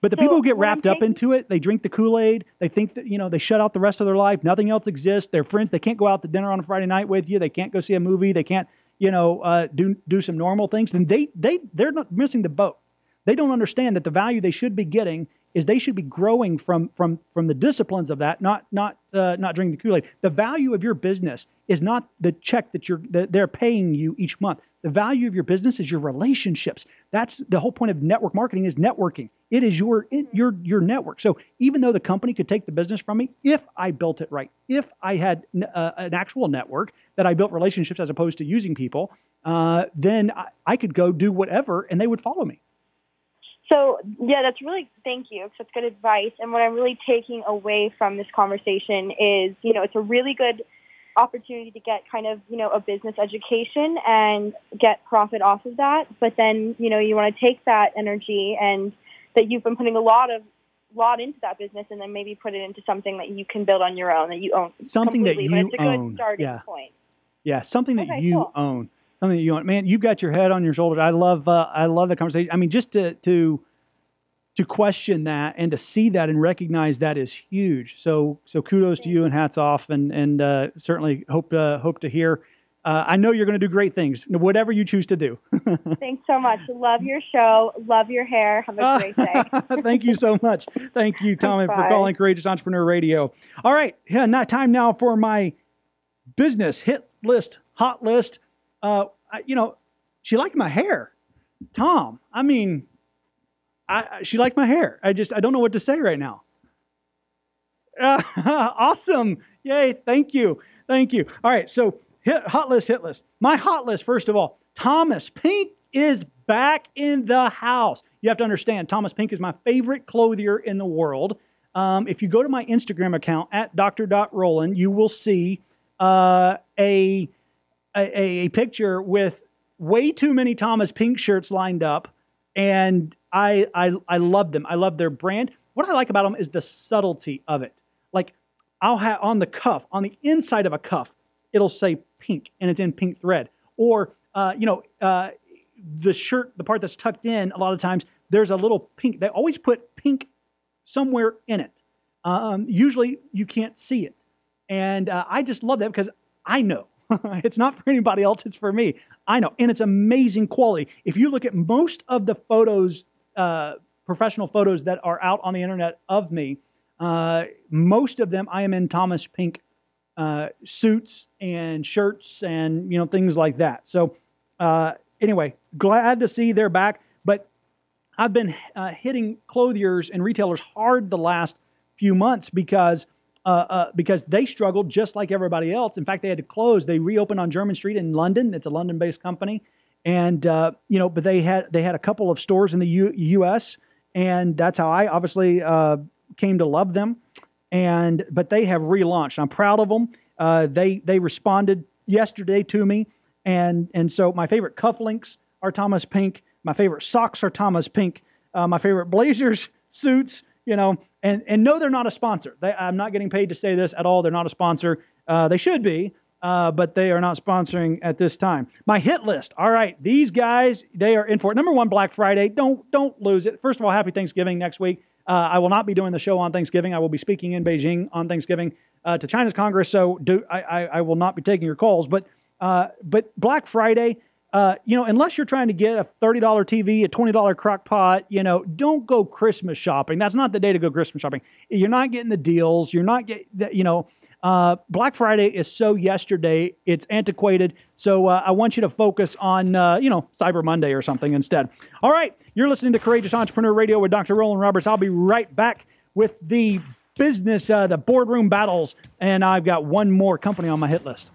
But the so people who get wrapped up into it, they drink the Kool Aid. They think that you know they shut out the rest of their life. Nothing else exists. Their friends, they can't go out to dinner on a Friday night with you. They can't go see a movie. They can't you know uh, do do some normal things. Then they they they're not missing the boat. They don't understand that the value they should be getting is they should be growing from from from the disciplines of that, not not uh, not drinking the Kool Aid. The value of your business is not the check that you're that they're paying you each month. The value of your business is your relationships. That's the whole point of network marketing is networking. It is your your your network. So even though the company could take the business from me, if I built it right, if I had uh, an actual network that I built relationships as opposed to using people, uh, then I, I could go do whatever and they would follow me. So yeah, that's really thank you. That's good advice. And what I'm really taking away from this conversation is, you know, it's a really good opportunity to get kind of, you know, a business education and get profit off of that. But then, you know, you want to take that energy and that you've been putting a lot of lot into that business, and then maybe put it into something that you can build on your own that you own Something that you but it's a good own. starting Yeah. point. Yeah, something that Okay, you cool. own, something that you own. Man, you've got your head on your shoulders. I love, uh, I love the conversation. I mean, just to to to question that and to see that and recognize that is huge. So, so kudos to you and hats off, and and uh, certainly hope uh, hope to hear. Uh, I know you're going to do great things, whatever you choose to do. Thanks so much. Love your show. Love your hair. Have a great day. Thank you so much. Thank you, Tommy, for calling Courageous Entrepreneur Radio. All right, yeah, now time now for my business hit list, hot list. Uh, I, you know, she liked my hair, Tom. I mean, I, she liked my hair. I just I don't know what to say right now. Uh, awesome! Yay! Thank you, thank you. All right, so hit, hot list, hit list. My hot list, first of all, Thomas Pink is back in the house. You have to understand, Thomas Pink is my favorite clothier in the world. Um, if you go to my Instagram account at dr.roland, you will see uh, a, a a picture with way too many Thomas Pink shirts lined up, and I I I love them. I love their brand. What I like about them is the subtlety of it. Like I'll have on the cuff, on the inside of a cuff, it'll say pink, and it's in pink thread. Or uh, you know, uh, the shirt, the part that's tucked in, a lot of times there's a little pink. They always put pink somewhere in it. Um, usually you can't see it. And uh, I just love that because I know it's not for anybody else, it's for me. I know. And it's amazing quality. If you look at most of the photos, uh, professional photos that are out on the internet of me, uh, most of them I am in Thomas Pink uh, suits and shirts and you know things like that. So uh, anyway, glad to see they're back. But I've been uh, hitting clothiers and retailers hard the last few months because uh, uh, because they struggled just like everybody else. In fact, they had to close. They reopened on Jermyn Street in London. It's a London-based company, and uh, you know, but they had they had a couple of stores in the U- U.S. and that's how I obviously uh, came to love them. And but they have relaunched. I'm proud of them. Uh, they they responded yesterday to me, and and so my favorite cufflinks are Thomas Pink. My favorite socks are Thomas Pink. Uh, my favorite blazers, suits, you know, and and no, they're not a sponsor. They, I'm not getting paid to say this at all. They're not a sponsor. Uh, they should be, uh, but they are not sponsoring at this time. My hit list. All right, these guys they are in for it. Number one, Black Friday. Don't don't lose it. First of all, Happy Thanksgiving next week. Uh, I will not be doing the show on Thanksgiving. I will be speaking in Beijing on Thanksgiving uh, to China's Congress. So do I, I, I will not be taking your calls. But uh, but Black Friday, uh, you know, unless you're trying to get a thirty dollar TV, a twenty dollar crock pot, you know, don't go Christmas shopping. That's not the day to go Christmas shopping. You're not getting the deals. You're not getting, you know. Uh, Black Friday is so yesterday; it's antiquated. So uh, I want you to focus on, uh, you know, Cyber Monday or something instead. All right, you're listening to Courageous Entrepreneur Radio with Dr. Roland Roberts. I'll be right back with the business, uh, the boardroom battles, and I've got one more company on my hit list.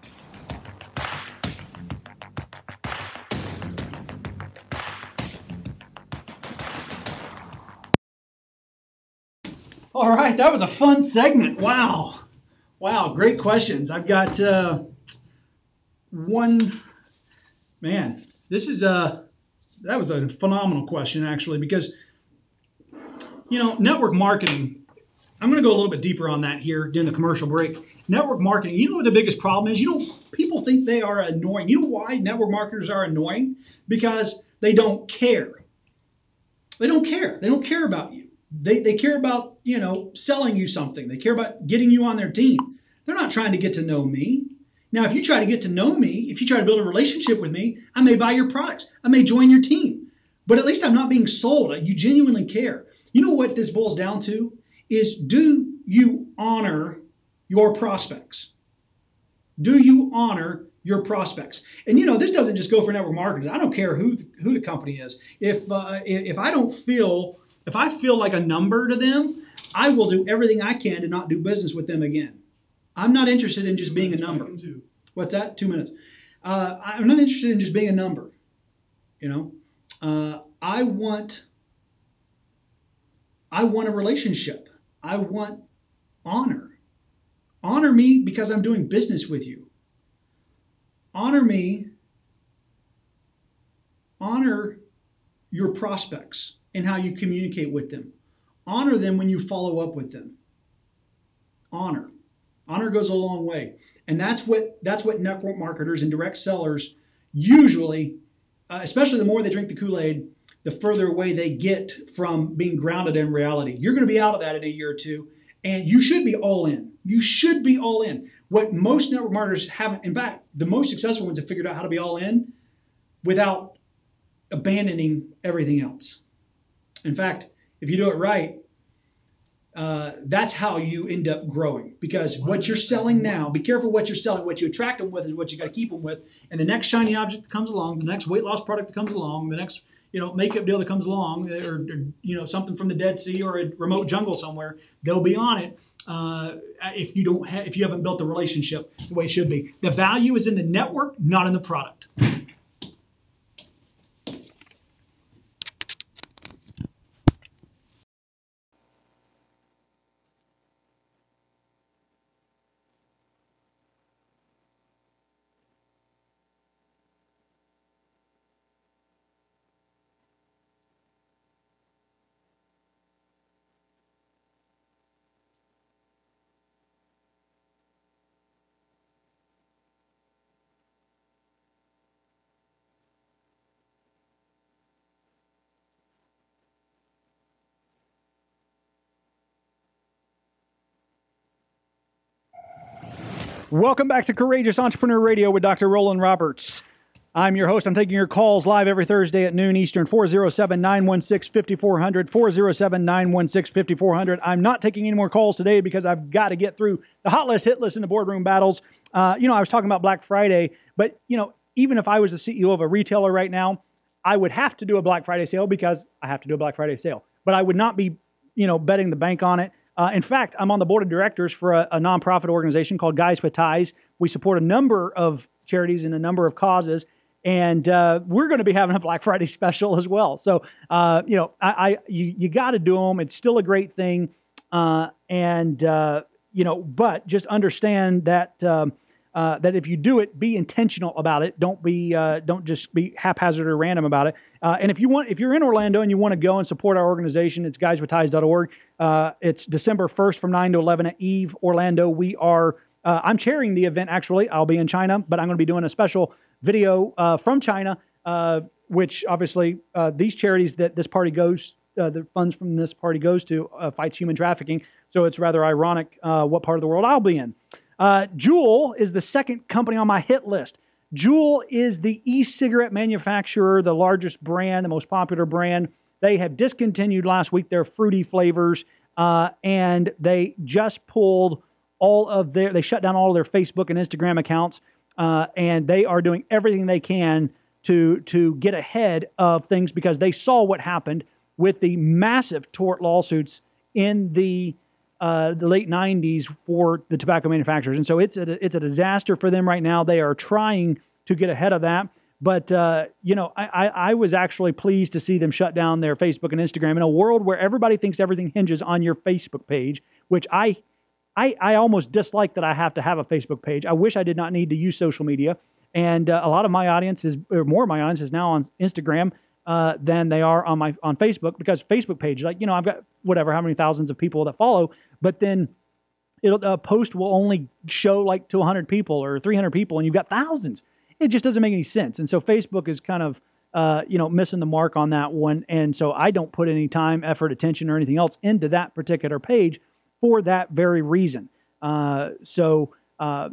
All right, that was a fun segment. Wow. Wow, great questions. I've got uh, one, man, this is a, that was a phenomenal question actually, because, you know, network marketing, I'm going to go a little bit deeper on that here during the commercial break. Network marketing, you know what the biggest problem is? You know, people think they are annoying. You know why network marketers are annoying? Because they don't care. They don't care. They don't care about you. They, they care about, you know, selling you something. They care about getting you on their team. They're not trying to get to know me. Now, if you try to get to know me, if you try to build a relationship with me, I may buy your products. I may join your team. But at least I'm not being sold. You genuinely care. You know what this boils down to? Is do you honor your prospects? Do you honor your prospects? And you know, this doesn't just go for network marketers. I don't care who who the company is. If uh, if I don't feel if I feel like a number to them, I will do everything I can to not do business with them again. I'm not interested in just being a number. What's that? Two minutes. Uh, I'm not interested in just being a number. You know, uh, I want. I want a relationship. I want honor. Honor me because I'm doing business with you. Honor me. Honor your prospects in how you communicate with them. Honor them when you follow up with them. Honor. Honor goes a long way. And that's what that's what network marketers and direct sellers usually, uh, especially the more they drink the Kool-Aid, the further away they get from being grounded in reality. You're going to be out of that in a year or two, and you should be all in. You should be all in. What most network marketers haven't, in fact, the most successful ones have figured out how to be all in without abandoning everything else. In fact, if you do it right, uh, that's how you end up growing. Because what you're selling now be careful what you're selling. What you attract them with is what you got to keep them with. And the next shiny object that comes along the next weight loss product that comes along the next you know makeup deal that comes along or, or you know something from the dead sea or a remote jungle somewhere they'll be on it uh, if you don't ha- if you haven't built the relationship the way it should be. The value is in the network not in the product Welcome back to Courageous Entrepreneur Radio with Dr. Roland Roberts. I'm your host. I'm taking your calls live every Thursday at noon Eastern, 407 916 5400. 407 916 5400. I'm not taking any more calls today because I've got to get through the hot list, hit list, and the boardroom battles. Uh, you know, I was talking about Black Friday, but, you know, even if I was the CEO of a retailer right now, I would have to do a Black Friday sale because I have to do a Black Friday sale. But I would not be, you know, betting the bank on it. Uh, in fact, I'm on the board of directors for a, a, nonprofit organization called Guys with Ties. We support a number of charities and a number of causes, and uh, we're going to be having a Black Friday special as well. So, uh, you know, I, I you, you got to do them. It's still a great thing, uh, and uh, you know, but just understand that. Um, uh, that if you do it, be intentional about it. Don't be uh, don't just be haphazard or random about it. Uh, and if you want, if you're in Orlando and you want to go and support our organization, it's guyswithties.org. Uh, it's December 1st from 9 to 11 at Eve Orlando. We are. Uh, I'm chairing the event actually. I'll be in China, but I'm going to be doing a special video uh, from China, which obviously these charities that this party goes uh, the funds from this party goes to uh, fights human trafficking. So it's rather ironic uh, what part of the world I'll be in. Uh, Juul is the second company on my hit list. Juul is the e cigarette manufacturer, the largest brand, the most popular brand. They have discontinued last week their fruity flavors, uh, and they just pulled all of their, they shut down all of their Facebook and Instagram accounts, uh, and they are doing everything they can to, to get ahead of things because they saw what happened with the massive tort lawsuits in the uh, the late 90s for the tobacco manufacturers. And so it's a, it's a disaster for them right now. They are trying to get ahead of that. But, uh, you know, I, I, I, was actually pleased to see them shut down their Facebook and Instagram in a world where everybody thinks everything hinges on your Facebook page, which I, I, I almost dislike that I have to have a Facebook page. I wish I did not need to use social media. And uh, a lot of my audience is, or more of my audience is now on Instagram uh, than they are on my on Facebook because Facebook page, like you know, I've got whatever how many thousands of people that follow, but then it'll a post will only show like to 100 people or 300 people, and you've got thousands. It just doesn't make any sense. And so Facebook is kind of uh, you know missing the mark on that one, and so I don't put any time, effort, attention, or anything else into that particular page for that very reason. Uh, so uh,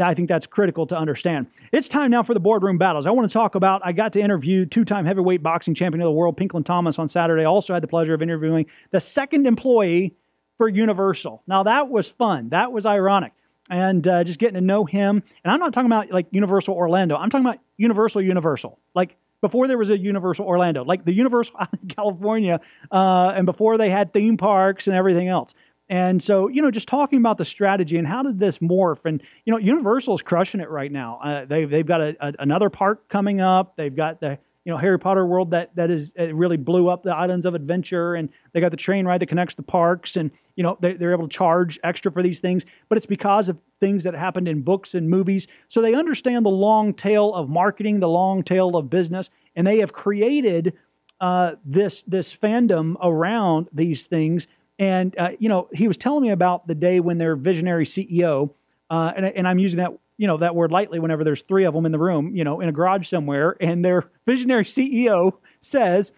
I think that's critical to understand. It's time now for the boardroom battles. I want to talk about. I got to interview two-time heavyweight boxing champion of the world, Pinklon Thomas, on Saturday. Also had the pleasure of interviewing the second employee for Universal. Now that was fun. That was ironic, and uh, just getting to know him. And I'm not talking about like Universal Orlando. I'm talking about Universal Universal, like before there was a Universal Orlando, like the Universal California, uh, and before they had theme parks and everything else. And so, you know, just talking about the strategy and how did this morph? And you know, Universal is crushing it right now. Uh, they've they've got a, a, another park coming up. They've got the you know Harry Potter world that that is it really blew up the islands of adventure, and they got the train ride that connects the parks, and you know they, they're able to charge extra for these things. But it's because of things that happened in books and movies, so they understand the long tail of marketing, the long tail of business, and they have created uh, this this fandom around these things. And uh, you know, he was telling me about the day when their visionary CEO, uh, and, and I'm using that you know that word lightly whenever there's three of them in the room, you know, in a garage somewhere, and their visionary CEO says,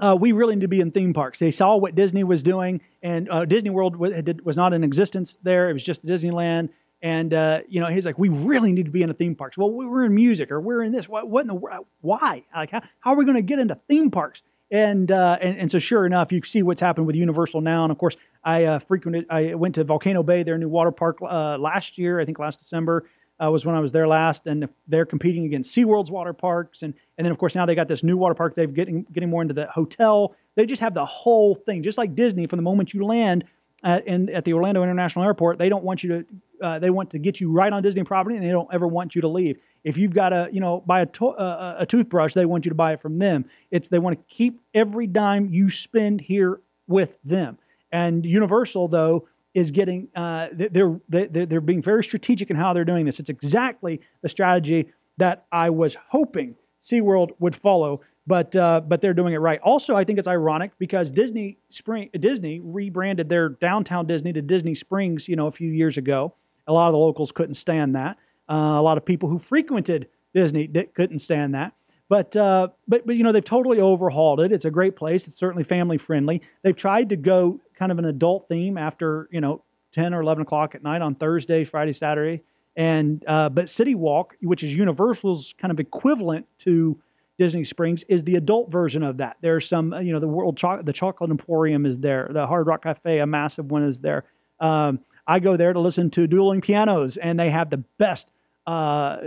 uh, "We really need to be in theme parks." They saw what Disney was doing, and uh, Disney World was, was, not in existence there; it was just Disneyland. And uh, you know, he's like, "We really need to be in a theme parks." Well, we're in music, or we're in this. What, what in the? Why? Like, how, how are we going to get into theme parks? And, uh, and and so sure enough, you see what's happened with Universal now. And of course, I uh, frequented. I went to Volcano Bay, their new water park, uh, last year. I think last December uh, was when I was there last, and they're competing against SeaWorld's water parks, and and then of course now they got this new water park. They're getting getting more into the hotel. They just have the whole thing, just like Disney. From the moment you land at, in, at the Orlando International Airport, they don't want you to. Uh, they want to get you right on Disney property, and they don't ever want you to leave. If you've got to, you know, buy a, to- uh, a toothbrush, they want you to buy it from them. It's they want to keep every dime you spend here with them. And Universal, though, is getting uh, they're, they're they're being very strategic in how they're doing this. It's exactly the strategy that I was hoping SeaWorld would follow, but uh, but they're doing it right. Also, I think it's ironic because Disney Spring Disney rebranded their downtown Disney to Disney Springs, you know, a few years ago. A lot of the locals couldn't stand that. Uh, a lot of people who frequented Disney couldn't stand that. But, uh, but, but, you know, they've totally overhauled it. It's a great place. It's certainly family friendly. They've tried to go kind of an adult theme after, you know, 10 or 11 o'clock at night on Thursday, Friday, Saturday. And, uh, but City Walk, which is Universal's kind of equivalent to Disney Springs, is the adult version of that. There's some, you know, the World the Chocolate Emporium is there. The Hard Rock Cafe, a massive one, is there. Um, I go there to listen to dueling pianos, and they have the best uh,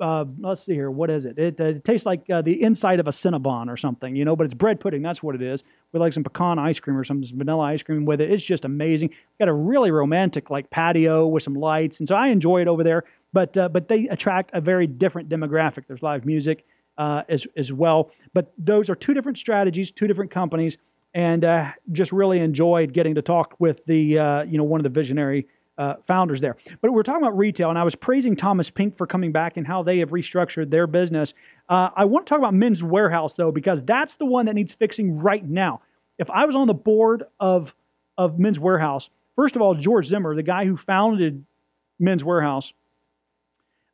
uh, let's see here. What is it? It, it tastes like uh, the inside of a Cinnabon or something, you know, but it's bread pudding. That's what it is. With like some pecan ice cream or some vanilla ice cream with it. It's just amazing. Got a really romantic like patio with some lights. And so I enjoy it over there. But, uh, but they attract a very different demographic. There's live music uh, as, as well. But those are two different strategies, two different companies. And uh, just really enjoyed getting to talk with the, you know, one of the visionary uh, founders there. But we're talking about retail, and I was praising Thomas Pink for coming back and how they have restructured their business. Uh, I want to talk about Men's Wearhouse though, because that's the one that needs fixing right now. If I was on the board of of Men's Wearhouse, first of all, George Zimmer, the guy who founded Men's Wearhouse,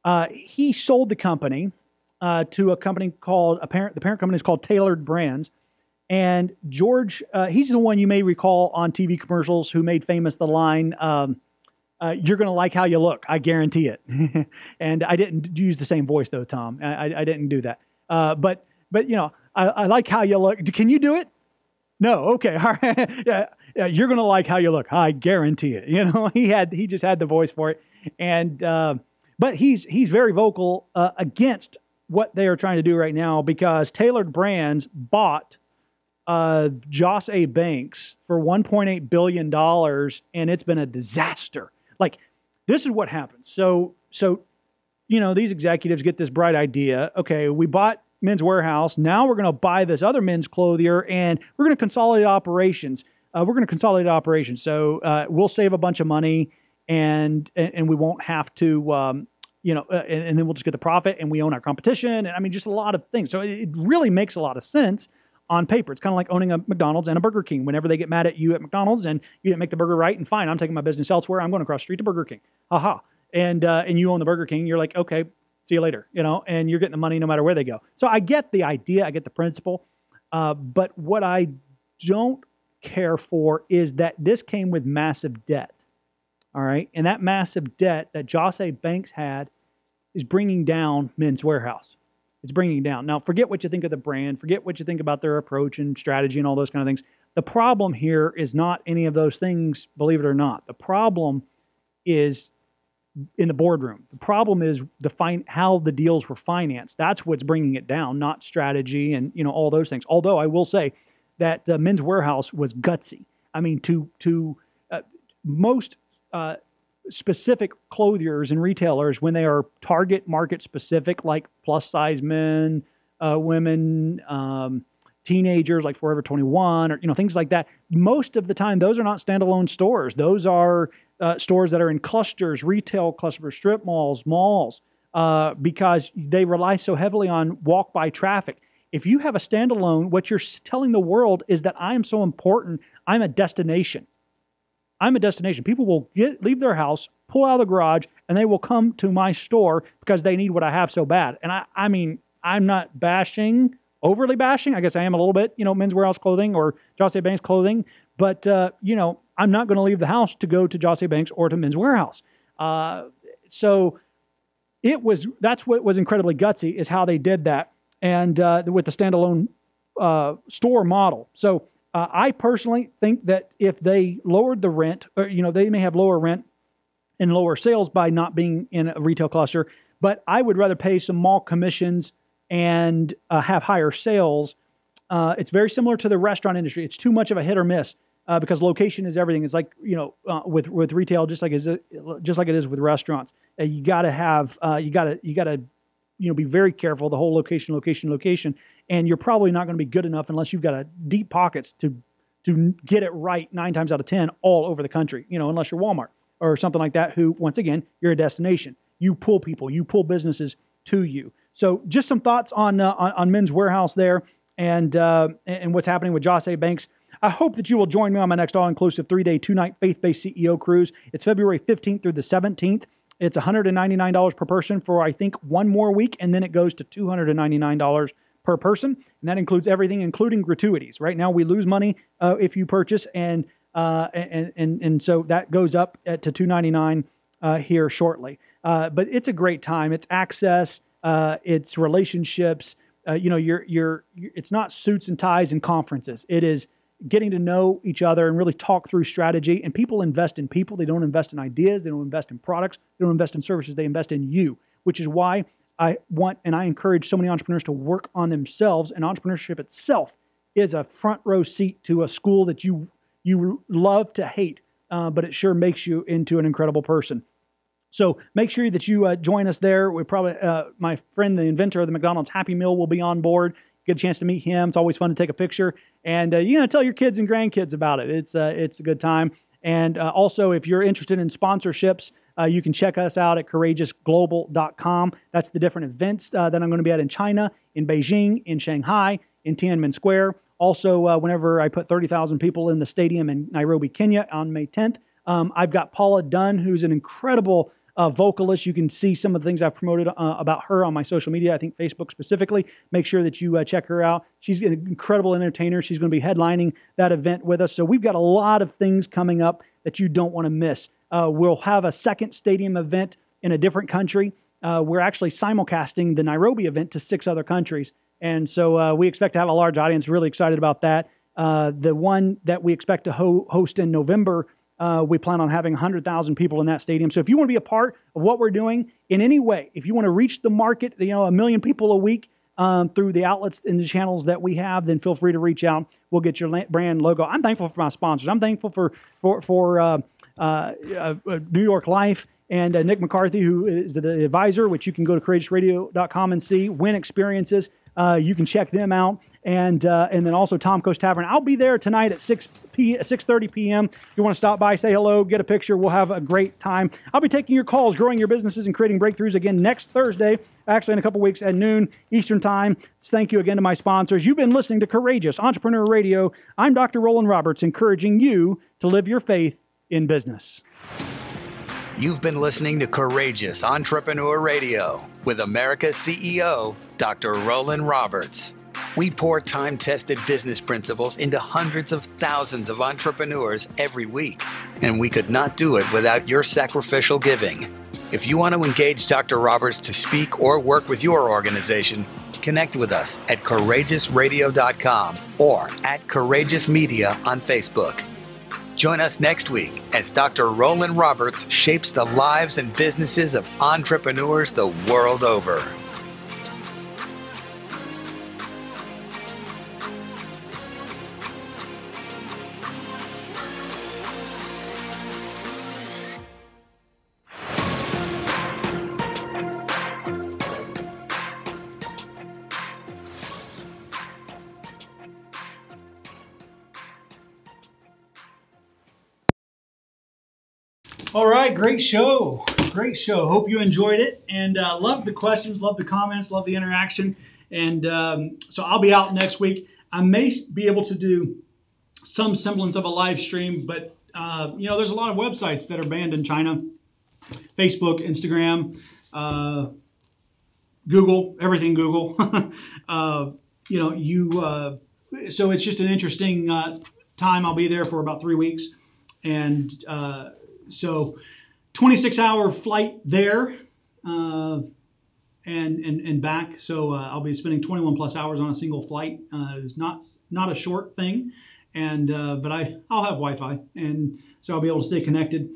uh, he sold the company uh, to a company called a parent. The parent company is called Tailored Brands. And George, uh, he's the one you may recall on TV commercials who made famous the line, um, uh, you're going to like how you look. I guarantee it. and I didn't use the same voice though, Tom. I, I didn't do that. Uh, but but you know, I, I, like how you look. Can you do it? No. Okay. All right. yeah, yeah. You're going to like how you look. I guarantee it. You know, he had he just had the voice for it. And uh, but he's he's very vocal uh, against what they are trying to do right now because Tailored Brands bought uh, Jos. A. Banks for 1.8 billion dollars, and it's been a disaster. Like, this is what happens. So, so, you know, these executives get this bright idea. Okay, we bought Men's Wearhouse. Now we're going to buy this other men's clothier, and we're going to consolidate operations. Uh, we're going to consolidate operations. So uh, we'll save a bunch of money, and and, and we won't have to. Um, you know, uh, and, and, then we'll just get the profit and we own our competition. And I mean, just a lot of things. So it really makes a lot of sense on paper. It's kind of like owning a McDonald's and a Burger King. Whenever they get mad at you at McDonald's and you didn't make the burger right, and fine, I'm taking my business elsewhere. I'm going across the street to Burger King. Aha. And uh, and you own the Burger King. You're like, okay, see you later. You know, and you're getting the money no matter where they go. So I get the idea. I get the principle. Uh, but what I don't care for is that this came with massive debt. All right, and that massive debt that Jos. Banks had is bringing down Men's Wearhouse. It's bringing down. Now, forget what you think of the brand, forget what you think about their approach and strategy and all those kind of things. The problem here is not any of those things, believe it or not. The problem is in the boardroom. The problem is the how the deals were financed. That's what's bringing it down, not strategy and you know all those things. Although I will say that uh, Men's Wearhouse was gutsy. I mean, to to uh, most uh, specific clothiers and retailers when they are target market specific, like plus size men, uh, women, um, teenagers, like Forever 21, or you know things like that. Most of the time, those are not standalone stores. Those are uh, stores that are in clusters, retail clusters, strip malls, malls, uh, because they rely so heavily on walk by traffic. If you have a standalone, what you're telling the world is that I am so important. I'm a destination. I'm a destination. People will get leave their house, pull out of the garage, and they will come to my store because they need what I have so bad. And I, I mean, I'm not bashing, overly bashing. I guess I am a little bit, you know, Men's Wearhouse clothing or José Banks clothing. But, uh, you know, I'm not going to leave the house to go to José Banks or to Men's Wearhouse. Uh, so it was, that's what was incredibly gutsy is how they did that. And uh, with the standalone uh, store model. So uh, I personally think that if they lowered the rent, or, you know, they may have lower rent and lower sales by not being in a retail cluster, but I would rather pay some mall commissions and uh, have higher sales. Uh, it's very similar to the restaurant industry. It's too much of a hit or miss uh, because location is everything. It's like you know uh, with with retail, just like is just like it is with restaurants. Uh, you got to have you got to you got to you know be very careful. The whole location, location, location, and you're probably not going to be good enough unless you've got a deep pockets to to get it right nine times out of ten all over the country. You know, unless you're Walmart or something like that. Who once again, you're a destination. You pull people, you pull businesses to you. So just some thoughts on uh, on, on, Men's Wearhouse there and uh, and what's happening with José Banks. I hope that you will join me on my next all-inclusive three-day, two-night faith-based CEO cruise. It's February 15th through the 17th. It's $199 per person for I think one more week, and then it goes to $299 per person, and that includes everything, including gratuities. Right now, we lose money uh, if you purchase, and uh, and and and so that goes up at, to 299 uh, here shortly. Uh, but it's a great time. It's access uh, it's relationships. Uh, you know, you're, you're, it's not suits and ties and conferences. It is getting to know each other and really talk through strategy. And people invest in people. They don't invest in ideas. They don't invest in products. They don't invest in services. They invest in you, which is why I want and I encourage so many entrepreneurs to work on themselves. And entrepreneurship itself is a front row seat to a school that you you love to hate, uh, but it sure makes you into an incredible person. So make sure that you uh, join us there. We probably uh, my friend, the inventor of the McDonald's Happy Meal, will be on board. Get a chance to meet him. It's always fun to take a picture, and uh, you know, tell your kids and grandkids about it. It's uh, it's a good time. And uh, also, if you're interested in sponsorships, uh, you can check us out at courageousglobal.com. That's the different events that I'm going to be at in China, in Beijing, in Shanghai, in Tiananmen Square. Also, whenever I put 30,000 people in the stadium in Nairobi, Kenya on May 10th, um, I've got Paula Dunn, who's an incredible uh, vocalist. You can see some of the things I've promoted uh, about her on my social media, I think Facebook specifically. Make sure that you uh, check her out. She's an incredible entertainer. She's going to be headlining that event with us. So we've got a lot of things coming up that you don't want to miss. Uh, we'll have a second stadium event in a different country. Uh, we're actually simulcasting the Nairobi event to six other countries. And so uh, we expect to have a large audience. Really excited about that. the one that we expect to ho- host in November uh, we plan on having 100,000 people in that stadium. So if you want to be a part of what we're doing in any way, if you want to reach the market, you know, a million people a week um, through the outlets and the channels that we have, then feel free to reach out. We'll get your brand logo. I'm thankful for my sponsors. I'm thankful for for for uh, uh, uh New York Life and uh, Nick McCarthy, who is the advisor, which you can go to courageousradio.com and see. Win Experiences, uh, you can check them out and uh, and then also Tom Coast Tavern. I'll be there tonight at 6 p 6:30 p.m. If you want to stop by, say hello, get a picture, we'll have a great time. I'll be taking your calls, growing your businesses and creating breakthroughs again next Thursday, actually in a couple weeks at noon Eastern Time. Thank you again to my sponsors. You've been listening to Courageous Entrepreneur Radio. I'm Dr. Roland Roberts, encouraging you to live your faith in business. You've been listening to Courageous Entrepreneur Radio with America's CEO, Dr. Roland Roberts. We pour time tested business principles into hundreds of thousands of entrepreneurs every week, and we could not do it without your sacrificial giving. If you want to engage Dr. Roberts to speak or work with your organization, connect with us at courageousradio.com or at Courageous Media on Facebook. Join us next week as Dr. Roland Roberts shapes the lives and businesses of entrepreneurs the world over. All right, great show. Great show. Hope you enjoyed it and uh, love the questions, love the comments, love the interaction. And um, so I'll be out next week. I may be able to do some semblance of a live stream, but uh, you know, there's a lot of websites that are banned in China Facebook, Instagram, uh, Google, everything Google. uh, you know, you. Uh, so it's just an interesting uh, time. I'll be there for about three weeks, and uh, so 26 hour flight there. Uh, and, and, and back, so uh, I'll be spending 21 plus hours on a single flight. it's not not a short thing, and but I I'll have Wi-Fi, and so I'll be able to stay connected.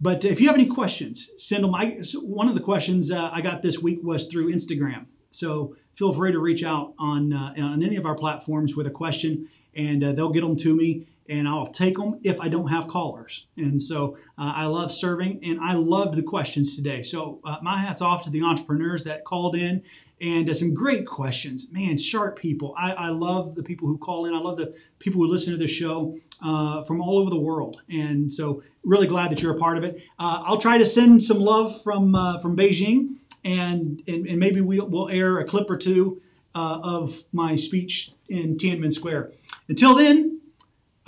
But if you have any questions, send them. I, one of the questions uh, I got this week was through Instagram. So feel free to reach out on, uh, on any of our platforms with a question, and uh, they'll get them to me and I'll take them if I don't have callers. And so uh, I love serving, and I loved the questions today. So uh, my hat's off to the entrepreneurs that called in and uh, some great questions. Man, sharp people. I, I, love the people who call in. I love the people who listen to the show uh, from all over the world. And so really glad that you're a part of it. Uh, I'll try to send some love from uh, from Beijing, and, and, and maybe we'll, we'll air a clip or two of my speech in Tiananmen Square. Until then,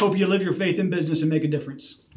Hope you live your faith in business and make a difference.